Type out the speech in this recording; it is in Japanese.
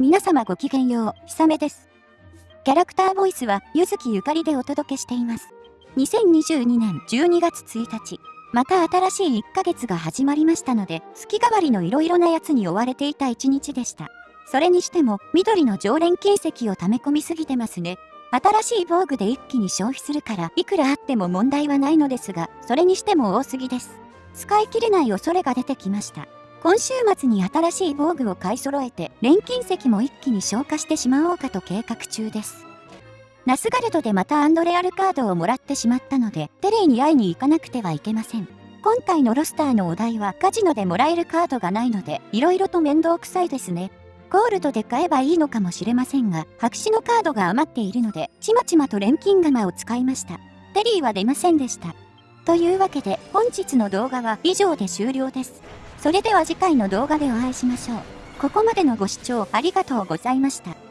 皆様ごきげんよう、ひさめです。キャラクターボイスは、ゆずきゆかりでお届けしています。2022年12月1日、また新しい1ヶ月が始まりましたので、月替わりの色々なやつに追われていた一日でした。それにしても、緑の常連金石を溜め込みすぎてますね。新しい防具で一気に消費するから、いくらあっても問題はないのですが、それにしても多すぎです。使い切れない恐れが出てきました。今週末に新しい防具を買い揃えて、錬金石も一気に消化してしまおうかと計画中です。ナスガルドでまたアンドレアルカードをもらってしまったので、テレイに会いに行かなくてはいけません。今回のロスターのお題はカジノでもらえるカードがないので、色々と面倒くさいですね。ゴールドで買えばいいのかもしれませんが、白紙のカードが余っているので、ちまちまと錬金釜を使いました。テリーは出ませんでした。というわけで、本日の動画は以上で終了です。それでは次回の動画でお会いしましょう。ここまでのご視聴ありがとうございました。